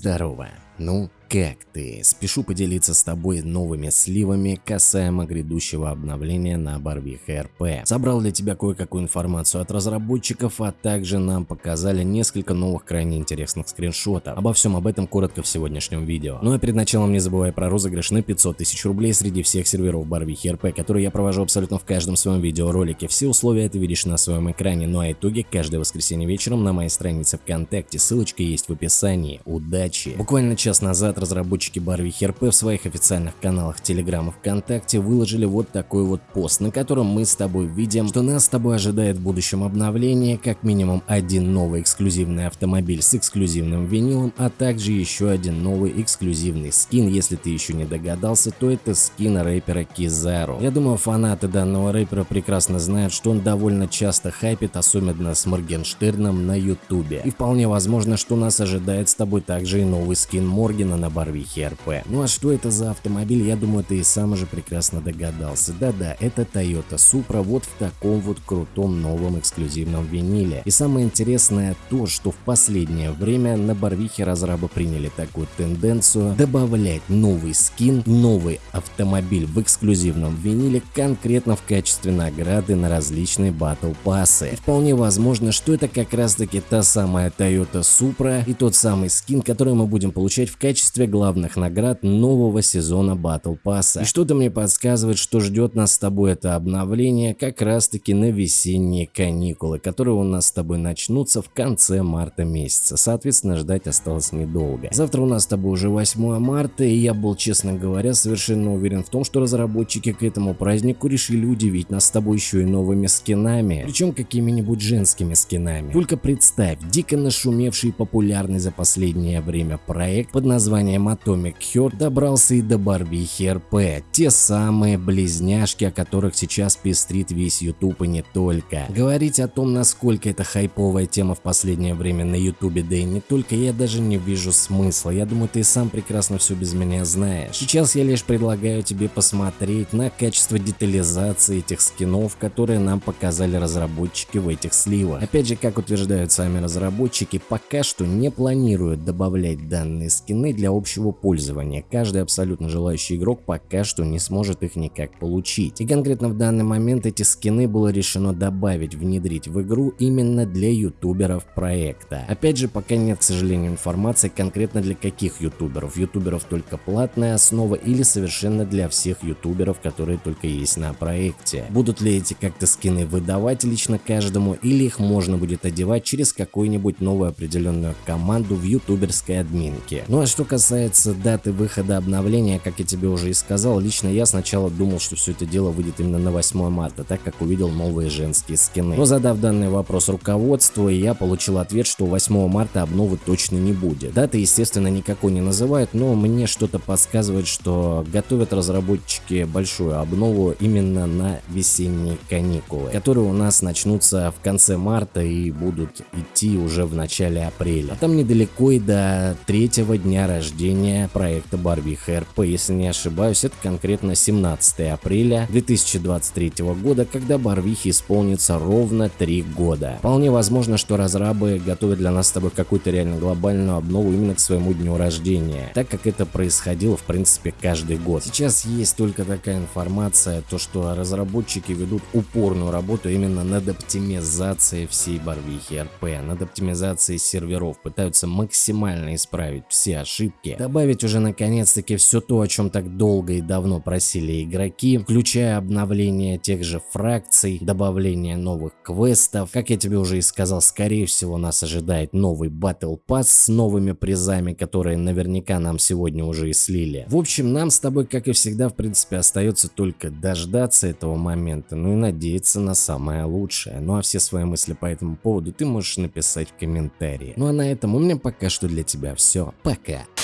Здорово! Ну, как ты? Спешу поделиться с тобой новыми сливами касаемо грядущего обновления на Барвиха РП. Собрал для тебя кое-какую информацию от разработчиков, а также нам показали несколько новых крайне интересных скриншотов. Обо всем об этом коротко в сегодняшнем видео. Ну а перед началом не забывай про розыгрыш на 500 тысяч рублей среди всех серверов Барвихи РП, которые я провожу абсолютно в каждом своем видеоролике. Все условия ты видишь на своем экране, ну а итоги каждое воскресенье вечером на моей странице ВКонтакте. Ссылочка есть в описании. Удачи! Буквально час назад разработчики Барвихи РП в своих официальных каналах Telegram и ВКонтакте выложили вот такой вот пост, на котором мы с тобой видим, что нас с тобой ожидает в будущем обновление, как минимум один новый эксклюзивный автомобиль с эксклюзивным винилом, а также еще один новый эксклюзивный скин. Если ты еще не догадался, то это скин рэпера Кизару. Я думаю, фанаты данного рэпера прекрасно знают, что он довольно часто хайпит, особенно с Моргенштерном на ютубе. И вполне возможно, что нас ожидает с тобой также и новый скин Моргена на Барвихе РП. Ну а что это за автомобиль, я думаю, ты и сам уже прекрасно догадался. Да-да, это Toyota Supra вот в таком вот крутом новом эксклюзивном виниле. И самое интересное то, что в последнее время на Барвихе разрабы приняли такую тенденцию добавлять новый скин, новый автомобиль в эксклюзивном виниле конкретно в качестве награды на различные батл пассы. И вполне возможно, что это как раз таки та самая Toyota Supra и тот самый скин, который мы будем получать в качестве главных наград нового сезона Battle Pass. И что-то мне подсказывает, что ждет нас с тобой это обновление как раз таки на весенние каникулы, которые у нас с тобой начнутся в конце марта месяца. Соответственно, ждать осталось недолго. Завтра у нас с тобой уже 8 марта, и я был, честно говоря, совершенно уверен в том, что разработчики к этому празднику решили удивить нас с тобой еще и новыми скинами, причем какими-нибудь женскими скинами. Только представь, дико нашумевший и популярный за последнее время проект под названием Atomic Heart добрался и до Барвихи РП, те самые близняшки, о которых сейчас пестрит весь YouTube и не только. Говорить о том, насколько это хайповая тема в последнее время на YouTube, да и не только, я даже не вижу смысла. Я думаю, ты сам прекрасно все без меня знаешь. Сейчас я лишь предлагаю тебе посмотреть на качество детализации этих скинов, которые нам показали разработчики в этих сливах. Опять же, как утверждают сами разработчики, пока что не планируют добавлять данные для общего пользования. Каждый абсолютно желающий игрок пока что не сможет их никак получить. И конкретно в данный момент эти скины было решено добавить, внедрить в игру именно для ютуберов проекта. Опять же, пока нет, к сожалению, информации конкретно для каких ютуберов. Ютуберов только платная основа или совершенно для всех ютуберов, которые только есть на проекте. Будут ли эти как-то скины выдавать лично каждому или их можно будет одевать через какую-нибудь новую определенную команду в ютуберской админке. Ну а что касается даты выхода обновления, как я тебе уже и сказал, лично я сначала думал, что все это дело выйдет именно на 8 марта, так как увидел новые женские скины. Но задав данный вопрос руководству, я получил ответ, что 8 марта обновы точно не будет. Даты, естественно, никакой не называют, но мне что-то подсказывает, что готовят разработчики большую обнову именно на весенние каникулы, которые у нас начнутся в конце марта и будут идти уже в начале апреля. А там недалеко и до третьего дня рождения проекта Барвиха РП. Если не ошибаюсь, это конкретно 17 апреля 2023 года, когда Барвихе исполнится ровно 3 года. Вполне возможно, что разрабы готовят для нас с тобой какую-то реально глобальную обнову именно к своему дню рождения, так как это происходило в принципе каждый год. Сейчас есть только такая информация, то что разработчики ведут упорную работу именно над оптимизацией всей Барвихи РП, над оптимизацией серверов, пытаются максимально исправить все ошибки, ошибки. Добавить уже наконец-таки все то, о чем так долго и давно просили игроки, включая обновление тех же фракций, добавление новых квестов. Как я тебе уже и сказал, скорее всего нас ожидает новый Battle Pass с новыми призами, которые наверняка нам сегодня уже и слили. В общем, нам с тобой, как и всегда, в принципе, остается только дождаться этого момента, ну и надеяться на самое лучшее. Ну а все свои мысли по этому поводу ты можешь написать в комментарии. Ну а на этом у меня пока что для тебя все. Пока.